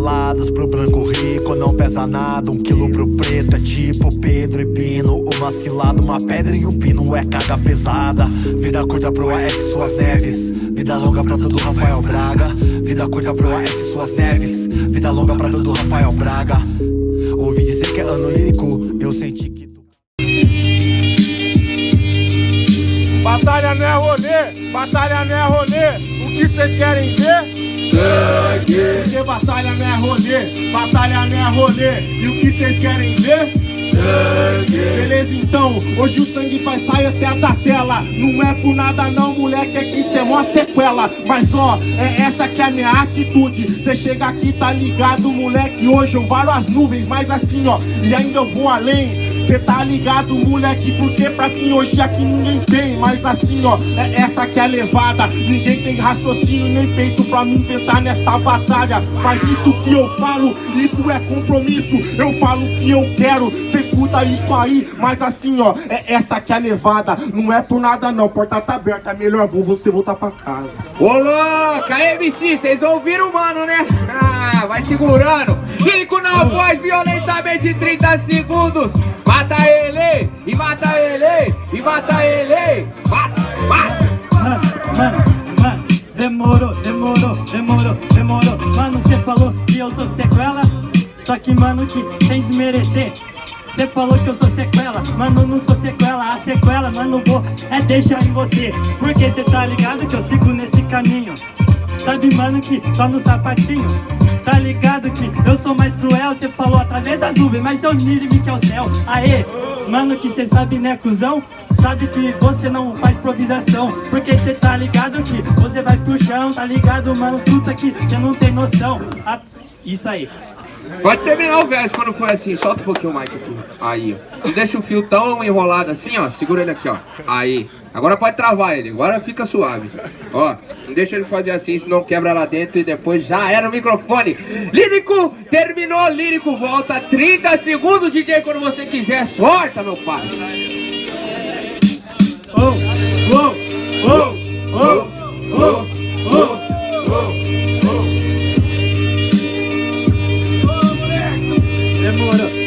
baladas Pro branco rico não pesa nada Um quilo pro preto é tipo Pedro e Pino Uma cilada, uma pedra e um pino é carga pesada. Vida curta pro AS Suas Neves. Vida longa pra todo Rafael Braga. Vida curta pro AS Suas Neves. Vida longa pra todo Rafael Braga. Ouvi dizer que é ano lírico Eu senti que tu... Batalha não é rolê, batalha não é rolê. O que vocês querem ver? Sangue! Porque batalha não é rolê, batalha não é rolê E o que vocês querem ver? Sangue! Beleza então, hoje o sangue vai sair até da tela Não é por nada não, moleque, é que cê é mó sequela Mas ó, é essa que é a minha atitude Cê chega aqui, tá ligado, moleque Hoje eu varo as nuvens, mas assim ó E ainda eu vou além Cê tá ligado, moleque, porque pra mim hoje aqui ninguém tem. Mas assim, ó, é essa que é levada. Ninguém tem raciocínio nem peito pra me inventar nessa batalha. Mas isso que eu falo, isso é compromisso. Eu falo o que eu quero, cê escuta isso aí Mas assim, ó, é essa que é a levada Não é por nada não, porta tá aberta Melhor vou você voltar pra casa. Ô louca, MC, vocês ouviram mano, né? Ah, vai segurando. Lírico na voz, violentamente 30 segundos. Mata ele, e mata ele, e mata ele. Mata, mata. Mano, mano, mano, demorou, demorou, demorou, demorou. Mano, cê falou que eu sou sequela Só que, mano, que sem desmerecer Cê falou que eu sou sequela, mano, não sou sequela. A sequela, mano, vou é deixar em você. Porque cê tá ligado que eu sigo nesse caminho. Sabe, mano, que só no sapatinho. Tá ligado que eu sou mais cruel? Cê falou através da nuvem, mas seu limite é o céu. Aê, mano, que cê sabe, né, cuzão? Sabe que você não faz improvisação. Porque cê tá ligado que você vai pro chão Tá ligado, mano, truta que cê não tem noção. Ah, Isso aí Pode terminar o verso quando for assim, solta um pouquinho o mic aqui. Aí, ó. Não deixa o fio tão enrolado assim, ó. Segura ele aqui, ó. Aí. Agora pode travar ele, agora fica suave. Ó, não deixa ele fazer assim, senão quebra lá dentro e depois já era o microfone. Lírico, terminou, lírico, volta 30 segundos, DJ, quando você quiser. Sorta, meu pai.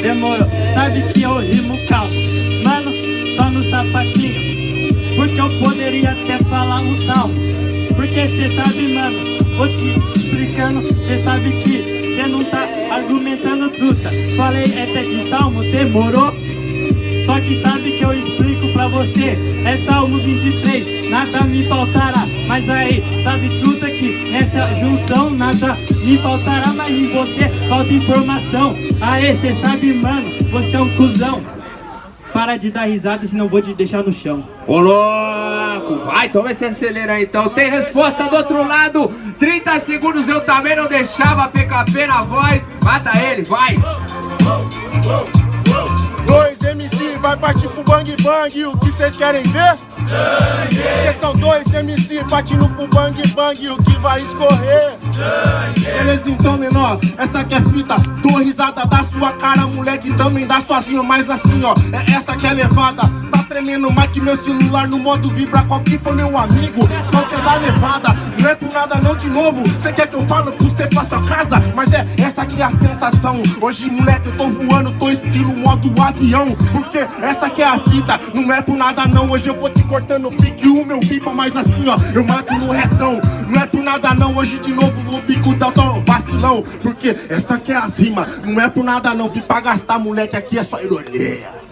Demorou, Sabe que eu rimo calmo. Mano, só no sapatinho. Porque eu poderia até falar um salmo. Porque cê sabe, mano Vou te explicando. Cê sabe que cê não tá argumentando truta. Falei até de salmo, demorou. Só que sabe que eu você. É salmo 23 Nada me faltará. Mas aí, sabe truta que nessa junção Nada me faltará. Mas em você falta informação. Aê, cê sabe, mano, você é um cuzão. Para de dar risada, senão vou te deixar no chão. Ô louco, vai, então vai se acelerar então. Tem resposta do outro lado. 30 segundos eu também não deixava PKP na voz. Mata ele, vai. Dois MC vai partir pro bang bang O que vocês querem ver? Sangue! Porque são dois MC partindo pro bang bang O que vai escorrer? Sangue! Beleza então menor, essa que é fita Dou risada da sua cara, moleque também dá sozinho Mas assim ó, é essa que é levada Tá tremendo mais que meu celular no modo vibra Qual que foi meu amigo? Qual que é da levada? Não é por nada não de novo Cê quer que eu falo pra você pra sua casa? Mas é essa que é a sensação Hoje moleque eu tô voando, tô estilo modo avião Porque essa que é a fita Não é por nada não, hoje eu vou te cortando Pique o meu pipa, mas assim ó Eu mato no retão Não é por nada não, hoje de novo o bico tão vacilão Porque essa que é a rima Não é por nada não, vim pra gastar moleque Aqui é só ironia